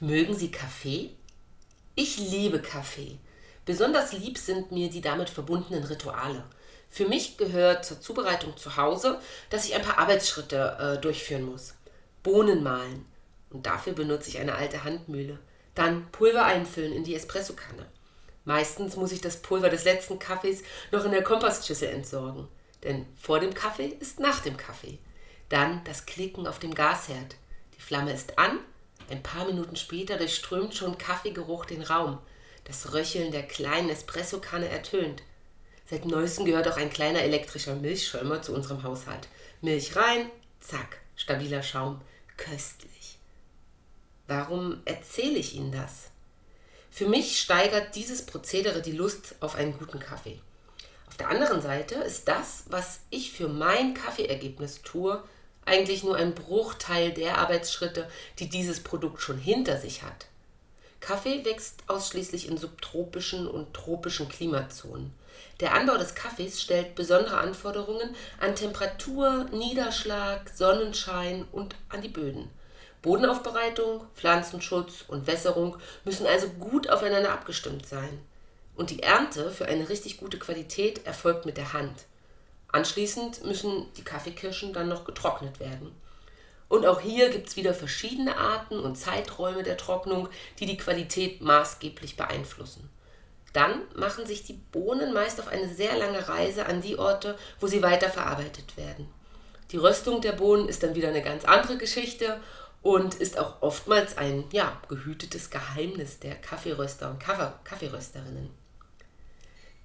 Mögen Sie Kaffee? Ich liebe Kaffee. Besonders lieb sind mir die damit verbundenen Rituale. Für mich gehört zur Zubereitung zu Hause, dass ich ein paar Arbeitsschritte äh, durchführen muss. Bohnen mahlen. Und dafür benutze ich eine alte Handmühle. Dann Pulver einfüllen in die Espressokanne. Meistens muss ich das Pulver des letzten Kaffees noch in der Kompostschüssel entsorgen. Denn vor dem Kaffee ist nach dem Kaffee. Dann das Klicken auf dem Gasherd. Die Flamme ist an ein paar Minuten später durchströmt schon Kaffeegeruch den Raum. Das Röcheln der kleinen Espressokanne ertönt. Seit neuestem gehört auch ein kleiner elektrischer Milchschäumer zu unserem Haushalt. Milch rein, zack, stabiler Schaum, köstlich. Warum erzähle ich Ihnen das? Für mich steigert dieses Prozedere die Lust auf einen guten Kaffee. Auf der anderen Seite ist das, was ich für mein Kaffeeergebnis tue, eigentlich nur ein Bruchteil der Arbeitsschritte, die dieses Produkt schon hinter sich hat. Kaffee wächst ausschließlich in subtropischen und tropischen Klimazonen. Der Anbau des Kaffees stellt besondere Anforderungen an Temperatur, Niederschlag, Sonnenschein und an die Böden. Bodenaufbereitung, Pflanzenschutz und Wässerung müssen also gut aufeinander abgestimmt sein. Und die Ernte für eine richtig gute Qualität erfolgt mit der Hand. Anschließend müssen die Kaffeekirschen dann noch getrocknet werden. Und auch hier gibt es wieder verschiedene Arten und Zeiträume der Trocknung, die die Qualität maßgeblich beeinflussen. Dann machen sich die Bohnen meist auf eine sehr lange Reise an die Orte, wo sie weiterverarbeitet werden. Die Röstung der Bohnen ist dann wieder eine ganz andere Geschichte und ist auch oftmals ein ja, gehütetes Geheimnis der Kaffeeröster und Kaffeerösterinnen.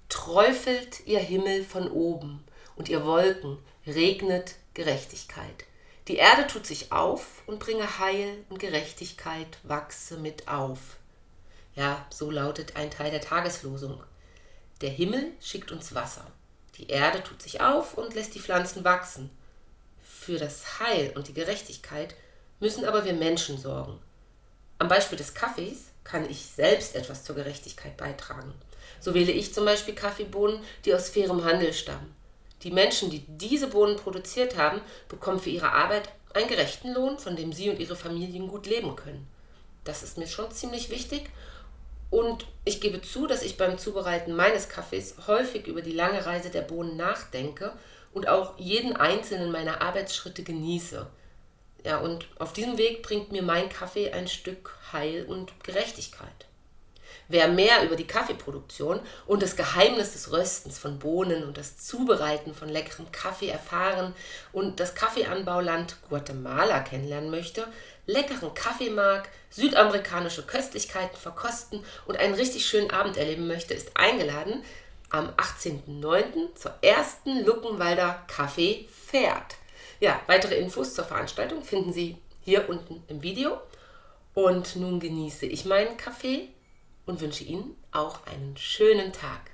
Träufelt ihr Himmel von oben, und ihr Wolken regnet Gerechtigkeit. Die Erde tut sich auf und bringe Heil und Gerechtigkeit wachse mit auf. Ja, so lautet ein Teil der Tageslosung. Der Himmel schickt uns Wasser. Die Erde tut sich auf und lässt die Pflanzen wachsen. Für das Heil und die Gerechtigkeit müssen aber wir Menschen sorgen. Am Beispiel des Kaffees kann ich selbst etwas zur Gerechtigkeit beitragen. So wähle ich zum Beispiel Kaffeebohnen, die aus fairem Handel stammen. Die Menschen, die diese Bohnen produziert haben, bekommen für ihre Arbeit einen gerechten Lohn, von dem sie und ihre Familien gut leben können. Das ist mir schon ziemlich wichtig und ich gebe zu, dass ich beim Zubereiten meines Kaffees häufig über die lange Reise der Bohnen nachdenke und auch jeden einzelnen meiner Arbeitsschritte genieße. Ja, und auf diesem Weg bringt mir mein Kaffee ein Stück Heil und Gerechtigkeit. Wer mehr über die Kaffeeproduktion und das Geheimnis des Röstens von Bohnen und das Zubereiten von leckerem Kaffee erfahren und das Kaffeeanbauland Guatemala kennenlernen möchte, leckeren Kaffee mag, südamerikanische Köstlichkeiten verkosten und einen richtig schönen Abend erleben möchte, ist eingeladen am 18.09. zur ersten Luckenwalder Kaffee Fährt. Ja, weitere Infos zur Veranstaltung finden Sie hier unten im Video. Und nun genieße ich meinen Kaffee und wünsche Ihnen auch einen schönen Tag.